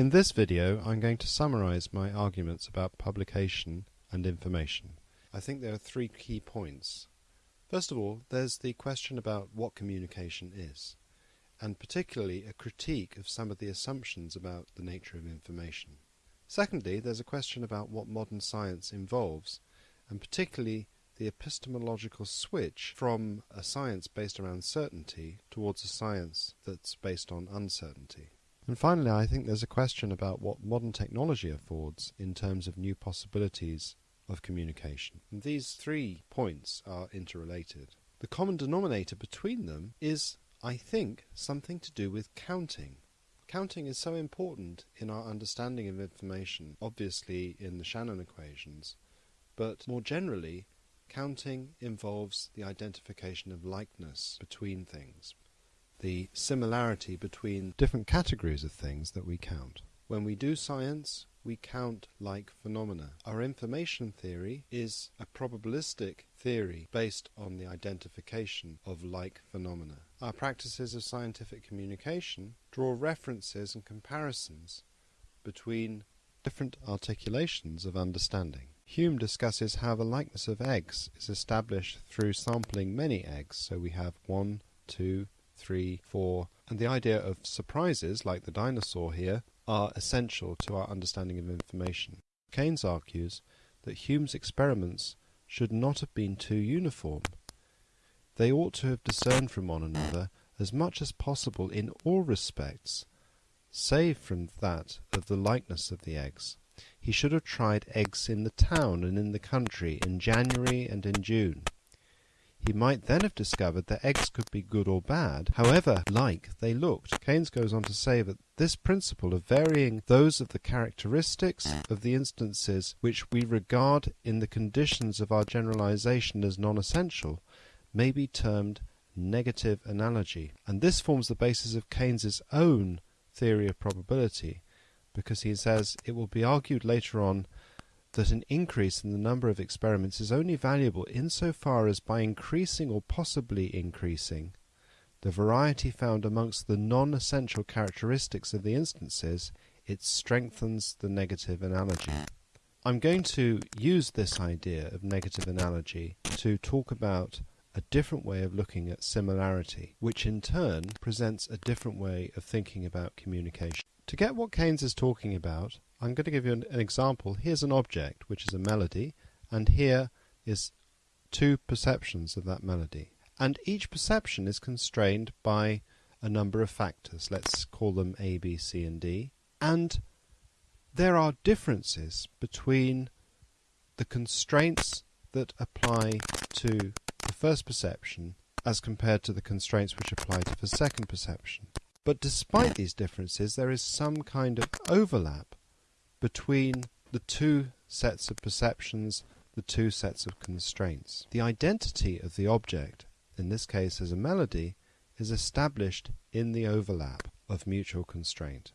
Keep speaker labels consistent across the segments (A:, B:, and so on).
A: In this video I'm going to summarize my arguments about publication and information. I think there are three key points. First of all, there's the question about what communication is, and particularly a critique of some of the assumptions about the nature of information. Secondly, there's a question about what modern science involves, and particularly the epistemological switch from a science based around certainty towards a science that's based on uncertainty. And finally, I think there's a question about what modern technology affords in terms of new possibilities of communication. And these three points are interrelated. The common denominator between them is, I think, something to do with counting. Counting is so important in our understanding of information, obviously in the Shannon equations, but more generally, counting involves the identification of likeness between things, the similarity between different categories of things that we count. When we do science, we count like phenomena. Our information theory is a probabilistic theory based on the identification of like phenomena. Our practices of scientific communication draw references and comparisons between different articulations of understanding. Hume discusses how the likeness of eggs is established through sampling many eggs, so we have one, two, three, four, and the idea of surprises, like the dinosaur here, are essential to our understanding of information. Keynes argues that Hume's experiments should not have been too uniform. They ought to have discerned from one another as much as possible in all respects, save from that of the likeness of the eggs. He should have tried eggs in the town and in the country, in January and in June. He might then have discovered that eggs could be good or bad, however like they looked. Keynes goes on to say that this principle of varying those of the characteristics of the instances which we regard in the conditions of our generalization as non-essential may be termed negative analogy, and this forms the basis of Keynes's own theory of probability, because he says it will be argued later on that an increase in the number of experiments is only valuable insofar as by increasing or possibly increasing the variety found amongst the non-essential characteristics of the instances, it strengthens the negative analogy. I'm going to use this idea of negative analogy to talk about a different way of looking at similarity, which in turn presents a different way of thinking about communication. To get what Keynes is talking about, I'm going to give you an, an, example. Here's an object, which is a melody, and here is two perceptions of that melody. And each perception is constrained by a number of factors. Let's call them A, B, C, and D. And there are differences between the constraints that apply to the first perception as compared to the constraints which apply to the second perception. But despite these differences, there is some kind of overlap between the two sets of perceptions, the two sets of constraints. The identity of the object, in this case as a melody, is established in the overlap of mutual constraint.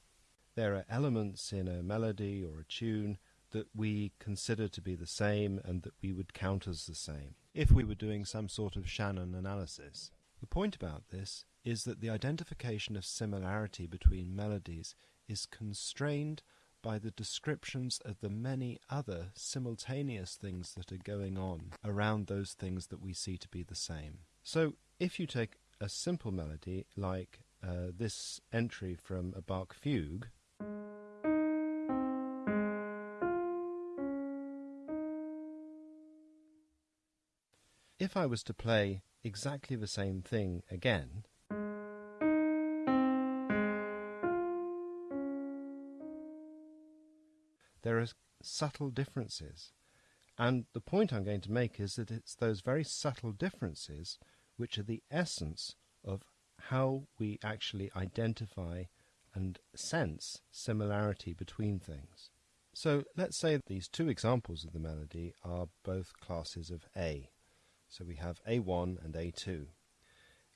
A: There are elements in a melody or a tune that we consider to be the same and that we would count as the same if we were doing some sort of Shannon analysis. The point about this is that the identification of similarity between melodies is constrained by the descriptions of the many other simultaneous things that are going on around those things that we see to be the same. So, if you take a simple melody like uh, this entry from a Bach fugue, if I was to play exactly the same thing again, subtle differences. And the point I'm going to make is that it's those very subtle differences which are the essence of how we actually identify and sense similarity between things. So let's say these two examples of the melody are both classes of A. So we have A1 and A2.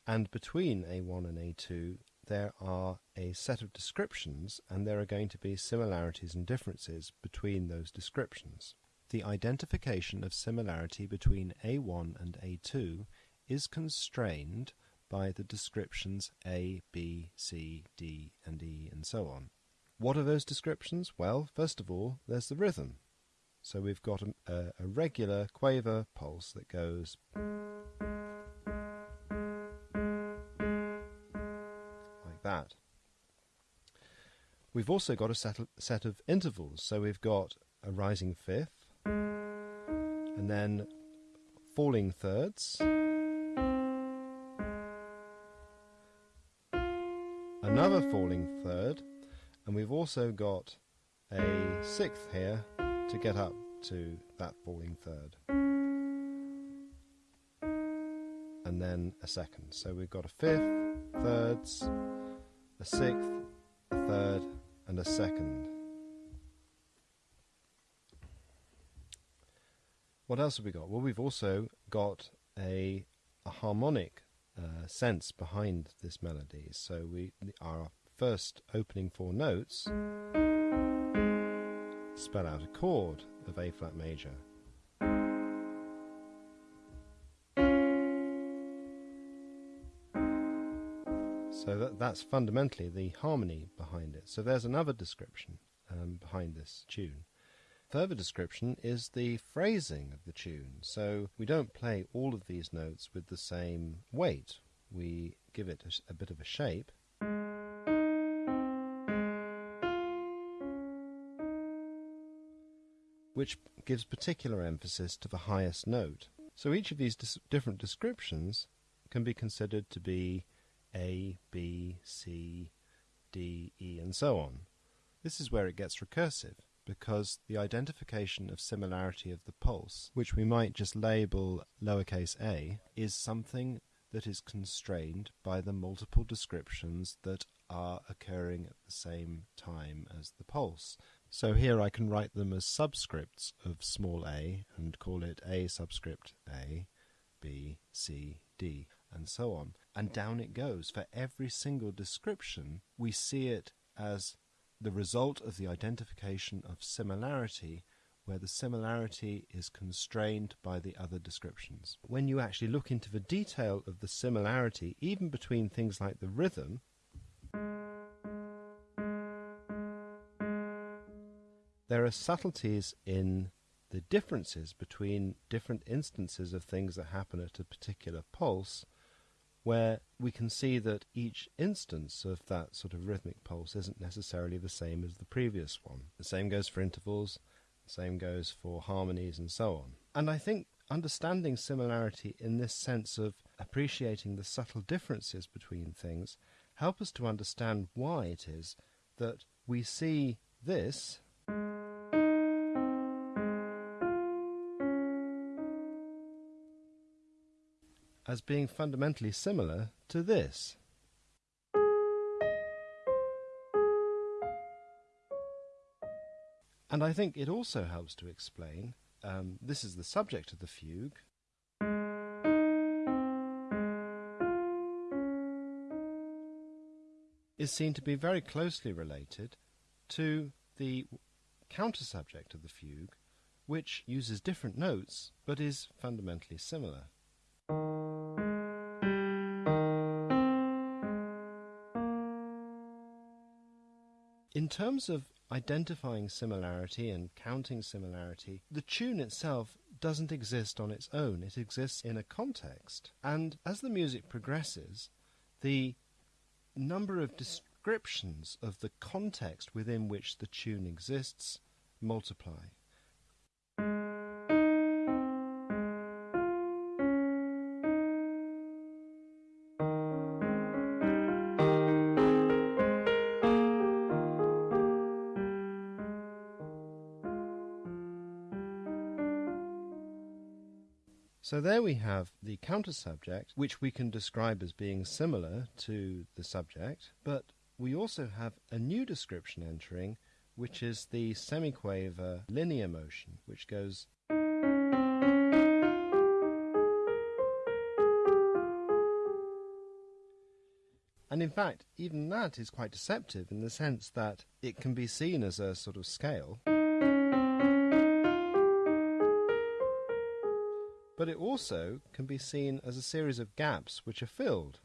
A: And between A1 and A2 there are a set of descriptions and there are going to be similarities and differences between those descriptions. The identification of similarity between A1 and A2 is constrained by the descriptions A, B, C, D, and E, and so on. What are those descriptions? Well, first of all, there's the rhythm. So we've got a, a, regular quaver pulse that goes. We've also got a set of, set of intervals. So we've got a rising fifth, and then falling thirds, another falling third, and we've also got a sixth here to get up to that falling third. And then a second. So we've got a fifth, thirds, a sixth, a third, and a second. What else have we got? Well, we've also got a, a harmonic uh, sense behind this melody. So we our first opening four notes spell out a chord of A flat major. That's fundamentally the harmony behind it. So there's another description um, behind this tune. Further description is the phrasing of the tune. So we don't play all of these notes with the same weight. We give it a, a bit of a shape which gives particular emphasis to the highest note. So each of these dis- different descriptions can be considered to be A, B, C, D, E, and so on. This is where it gets recursive, because the identification of similarity of the pulse, which we might just label lowercase a, is something that is constrained by the multiple descriptions that are occurring at the same time as the pulse. So here I can write them as subscripts of small a and call it a subscript a, b, c, d, and so on. And down it goes. For every single description, we see it as the result of the identification of similarity where the similarity is constrained by the other descriptions. When you actually look into the detail of the similarity, even between things like the rhythm, there are subtleties in the differences between different instances of things that happen at a particular pulse, where we can see that each instance of that sort of rhythmic pulse isn't necessarily the same as the previous one. The same goes for intervals, the same goes for harmonies, and so on. And I think understanding similarity in this sense of appreciating the subtle differences between things help us to understand why it is that we see this as being fundamentally similar to this. And I think it also helps to explain um, this is the subject of the fugue. Is seen to be very closely related to the counter subject of the fugue, which uses different notes but is fundamentally similar. In terms of identifying similarity and counting similarity, the tune itself doesn't exist on its own. It exists in a context. And as the music progresses, the number of descriptions of the context within which the tune exists multiply. So there we have the counter subject, which we can describe as being similar to the subject, but we also have a new description entering, which is the semiquaver linear motion, which goes. And in fact, even that is quite deceptive in the sense that it can be seen as a sort of scale. but it also can be seen as a series of gaps which are filled.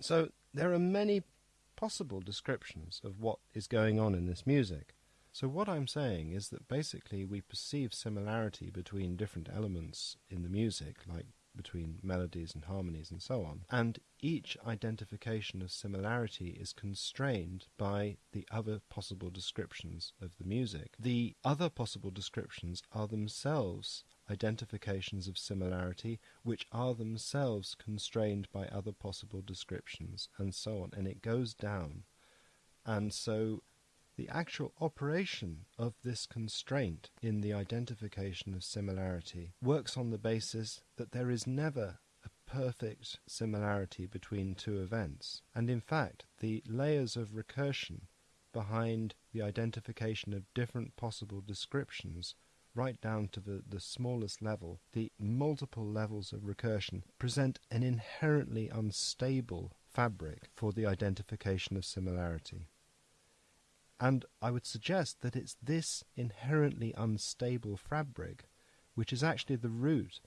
A: So there are many possible descriptions of what is going on in this music. So what I'm saying is that basically we perceive similarity between different elements in the music, like between melodies and harmonies and so on. And each identification of similarity is constrained by the other possible descriptions of the music. The other possible descriptions are themselves identifications of similarity, which are themselves constrained by other possible descriptions, and so on. And it goes down. And so the actual operation of this constraint in the identification of similarity works on the basis that there is never a perfect similarity between two events. And in fact, the layers of recursion behind the identification of different possible descriptions right down to the, the smallest level, the multiple levels of recursion present an inherently unstable fabric for the identification of similarity. And I would suggest that it's this inherently unstable fabric which is actually the root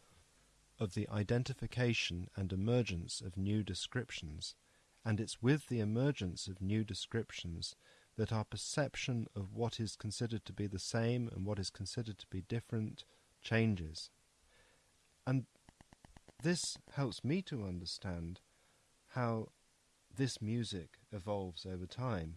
A: of the identification and emergence of new descriptions, and it's with the emergence of new descriptions that our perception of what is considered to be the same and what is considered to be different changes. And this helps me to understand how this music evolves over time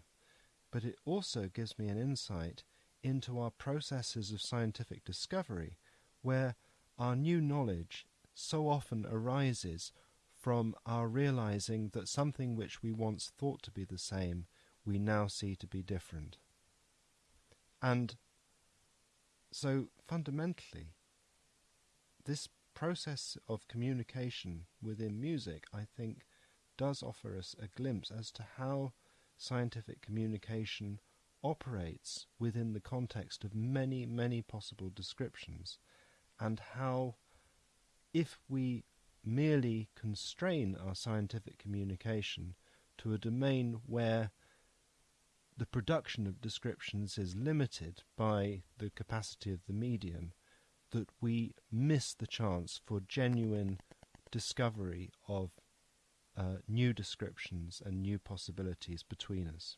A: but it also gives me an insight into our processes of scientific discovery, where our new knowledge so often arises from our realizing that something which we once thought to be the same we now see to be different. And so fundamentally, this process of communication within music, I think, does offer us a glimpse as to how scientific communication operates within the context of many, many possible descriptions, and how, if we merely constrain our scientific communication to a domain where the production of descriptions is limited by the capacity of the medium, that we miss the chance for genuine discovery of uh, new descriptions and new possibilities between us.